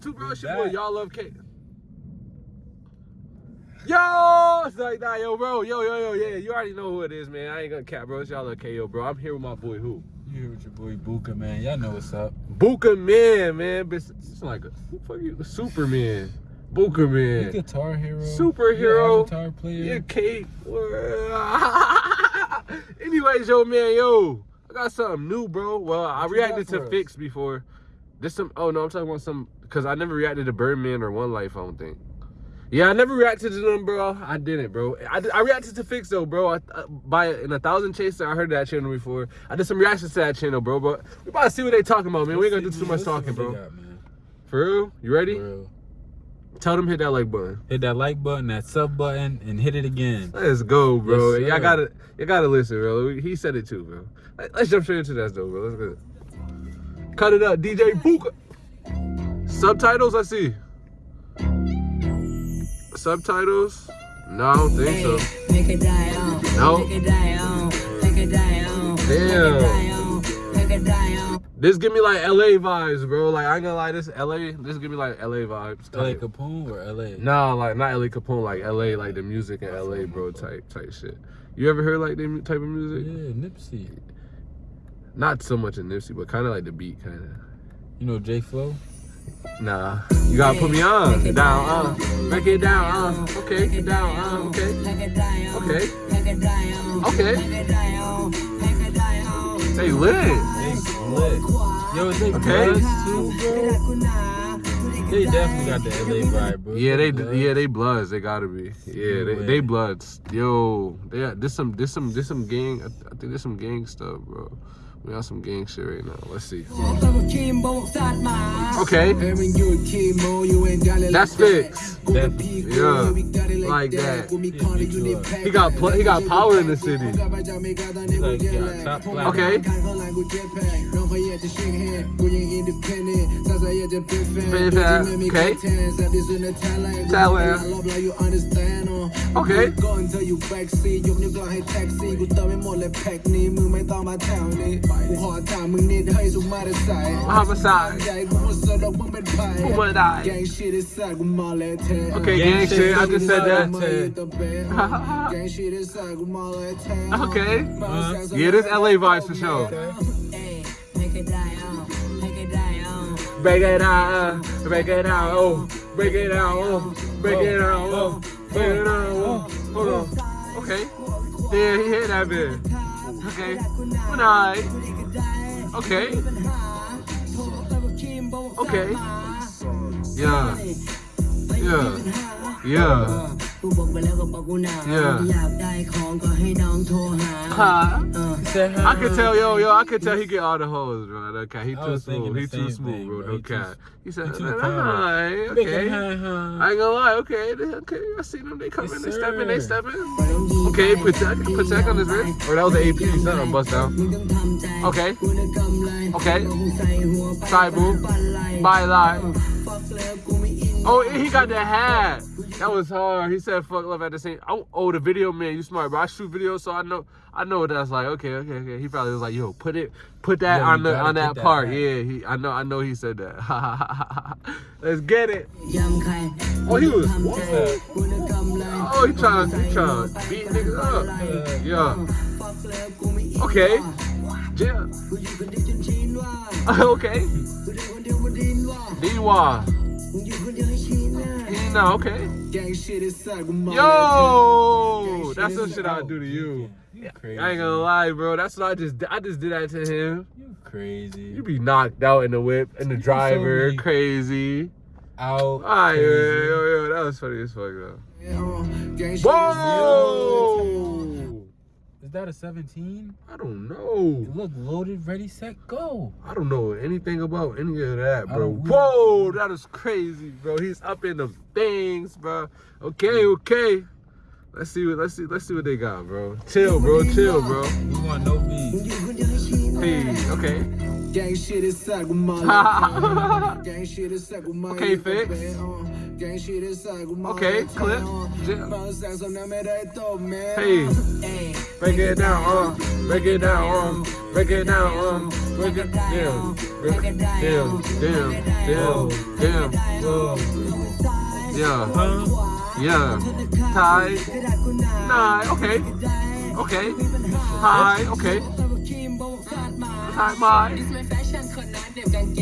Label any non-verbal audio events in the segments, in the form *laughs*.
YouTube, bro? It's your boy, y'all love K. Yo, it's like that, yo, bro, yo, yo, yo, yeah, you already know who it is, man. I ain't gonna cap, bro. It's y'all love KO, bro. I'm here with my boy, who? You here with your boy Buka, man. Y'all know what's up. Buka Man, man. It's, it's like a who fuck you, Superman. Buka You Man. guitar hero. Superhero. You avatar player. Yeah, Kate. *laughs* Anyways, yo, man, yo, I got something new, bro. Well, I What you got reacted to us? Fix before. This some. Oh no, I'm talking about some because I never reacted to Birdman or One Life. I don't think. Yeah, I never reacted to them, bro. I didn't, bro. I, I reacted to Fix though, bro. I, uh, by in a thousand chaser, I heard that channel before. I did some reactions to that channel, bro. But we about to see what they talking about, man. We ain't gonna do too much talking, bro. got. For real? You ready? Real. Tell them hit that like button. Hit that like button, that sub button, and hit it again. Let's go, bro. Yes, y'all gotta, you gotta listen, bro. He said it too, bro. Let- Let's jump straight into that, though, bro. Let's go. Cut it up, DJ Buka. Subtitles, I see. Subtitles? No, I don't think so. Make it die on. No. Make it die on. Make it die on. Damn. Make it die on. Make it die on. This give me like LA vibes, bro. Like I ain't gonna lie, this LA, this give me like LA vibes. LA type. Capone or LA? Nah, like not LA Capone, like LA, like the music in LA, bro, type type shit. You ever heard like them type of music? Yeah, Nipsey. Not so much in Nipsey, but kind of like the beat, kind of. You know J Flow? Nah, you gotta put me on. Down, uh, break it down, uh, okay, get down, uh, okay, Make it die on. okay. Make it die. Okay. Make it die on. Make it die on. They lit. They lit. Yo, is they Okay. Too, bro? They definitely got the LA vibe, bro. Yeah, they, Bloods. yeah, they bloods. They gotta be. Yeah, they, they bloods. Yo, they, this some, this some, this some gang. I, I think there's some gang stuff, bro. We got some gang shit right now. Let's see. Okay, that's fix. Yeah, like that. He got, pl- he got power in the city. Like, yeah, top black. Okay. Okay. Talent. Okay. ก่ homicide. Who? Okay, gang shit, I just said that. *laughs* okay. Uh, yeah, this LA vibes for sure. Break it down, oh. Uh, break it out. oh, break it out. oh, break it out. oh, break it out. oh. Hold on. Okay. Yeah, he hit that bit. Okay. Good night. Okay. Okay. Yeah. Yeah. Yeah. I could tell, yo, yo, I could tell he get all the hoes, bro. Okay, he too smooth. He too smooth, bro. Okay. He said, alright, okay. I ain't gonna lie, okay, okay. I see them, they coming, they stepping, they stepping. Okay, protect, Patek on his wrist. Or oh, that was the AP, he's not on bust down. Okay. Okay. Sorry, boo. Bye, lie. Oh, he got the hat. That was hard. He said fuck love at the same. Oh, oh, the video man, you smart, but I shoot video, so I know, I know what that's like. Okay, okay, okay. He probably was like, yo, put it, put that yo, on the on that, that part. Back. Yeah, he, I know, I know. He said that. *laughs* Let's get it. Oh, he was. What? Oh, he trying to, he trying to beat niggas up. Uh, yeah. Okay. Yeah. *laughs* okay. Dinwa. Dinwa. Okay. Gang shit is Yo, that's the shit I do to you. Yeah. Crazy. I ain't gonna lie, bro. That's what I just I just did that to him. You crazy. You be knocked out in the whip and the you driver crazy. Out. Ah, yo, yo, yo, that was funny as fuck though. Whoa. Is that a 17? I don't know. It look loaded, ready, set, go. I don't know anything about any of that, bro. Whoa, that is crazy, bro. He's up in the things, bro. Okay, okay. Let's see what let's see let's see what they got, bro. Chill, bro. Chill, bro. We want no. Hey, okay. Gang shit is sagumala. *laughs* Gang shit is sagumala. Okay, fix. Uh. Gang shit is. Okay, clip. Uh. Hey break it down, uh, break it down, um, break it down, um, break it down. Break it down. Damn, damn, damn, damn. Yeah, Huh? yeah. Tie, nine. Okay, okay. Tie, okay. Tie, my.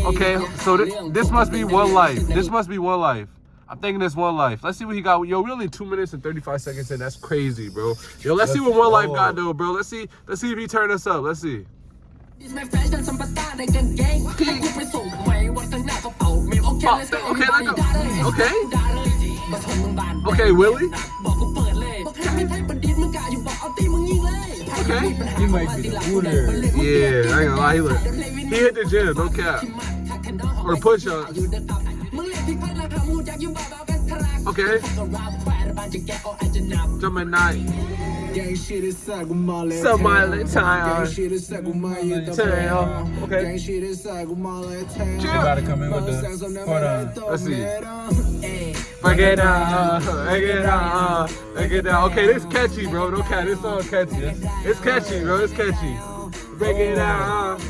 Okay, so th- this must be one life. This must be one life. I'm thinking this one life. Let's see what he got. Yo, really two minutes and 35 seconds in. That's crazy, bro. Yo, let's, let's see what one life got though, bro. Let's see. Let's see if he turned us up. Let's see. Oh, okay, let go. Okay. Okay, Willie. Okay. He might be the winner. Yeah, I ain't gonna lie. He, look, he hit the gym, no cap. Or push-ups okay? Gemini. Somali time. Tail. Okay. Chill. Gotta come in with this. Let's see. Break it down, uh, break it down, uh, break it down. Okay, this catchy, bro. Don't cat. This song catchy. It's catchy, bro. It's catchy. Break it out.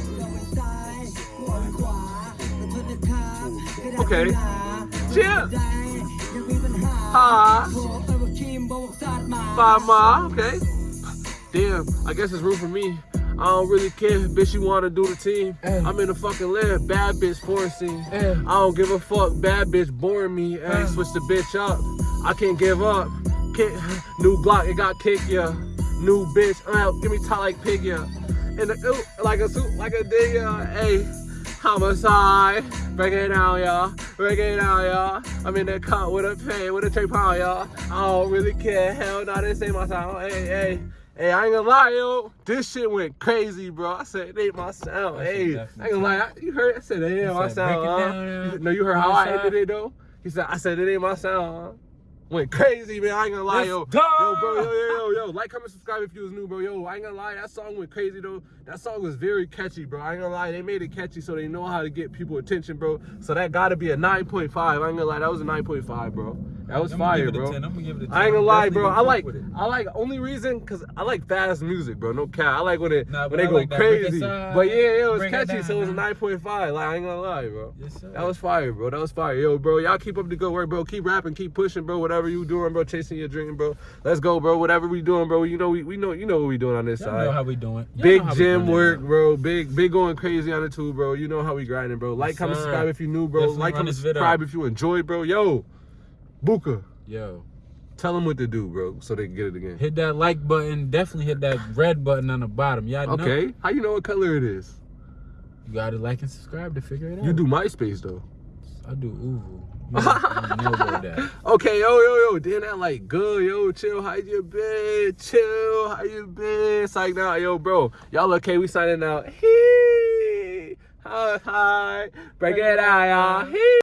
Okay. Chill. Ha. Five mile. Okay. Damn. I guess it's room for me. I don't really care, bitch. You wanna do the team? Hey. I'm in the fucking land. Bad bitch porn scene. Eh. Hey. I don't give a fuck. Bad bitch boring me. Hey, Hey. switch the bitch up. I can't give up. Can't, new Glock, it got kick ya. New bitch, uh, give me top like pig ya. And the, ooh, like a suit, like a dig ya. Hey, homicide. Break it down, y'all. Break it down, y'all. I'm in the cut with a pay, with a tray pound, y'all. I don't really care. Hell no, this ain't my sound. Hey, hey. Hey, I ain't gonna lie, yo. This shit went crazy, bro. I said it ain't my sound. Hey, I ain't gonna lie. I- You heard? I said it ain't my said, sound. huh? down, yeah. No, you heard how I Homicide. ended it though. He said, I said it ain't my sound. Huh? Went crazy, man. I ain't gonna lie, yo. Yo, bro, yo, yo, yo, yo. Like, comment, subscribe if you was new, bro. Yo, I ain't gonna lie. That song went crazy, though. That song was very catchy, bro. I ain't gonna lie. They made it catchy so they know how to get people attention, bro. So that gotta be a 9.5. I ain't gonna lie. That was a 9.5, bro. That was fire, give it a bro. 10. I'm gonna give it a 10. I ain't gonna lie, bro. I like, fuck with it. I like only reason cause I like fast music, bro. No cap. I like when it Nah, when they I go like that break it crazy. But yeah, it was break it catchy, so it was a 9.5. Like I ain't gonna lie, bro. Yes, sir. That was fire, bro. That was fire. Yo, bro, y'all keep up the good work, bro. Keep rapping, keep pushing, bro. Whatever you doing, bro. Chasing your dream, bro. Let's go, bro. Whatever we doing, bro. You know we, we know you know what we doing on this side. know how we doing. Y'all Big gym doing work, bro. Big, big going crazy on the tube, bro. You know how we grinding, bro. Like, Yes, comment, subscribe if you new, bro. Definitely like, comment, subscribe if you enjoy, bro. Yo, Buka, Yo, tell them what to do, bro, so they can get it again. hit that like button. Definitely hit that red button on the bottom. Y'all know. Okay, how you know what color it is? You gotta like and subscribe to figure it out. You do MySpace though. I do Uvu. *laughs* You know, you know about that. Okay, yo, yo, yo, then that like good, yo, chill, how you been? Chill, how you been? Psych now, yo, bro. Y'all okay? We signing out. Hee, hi, break it out, y'all.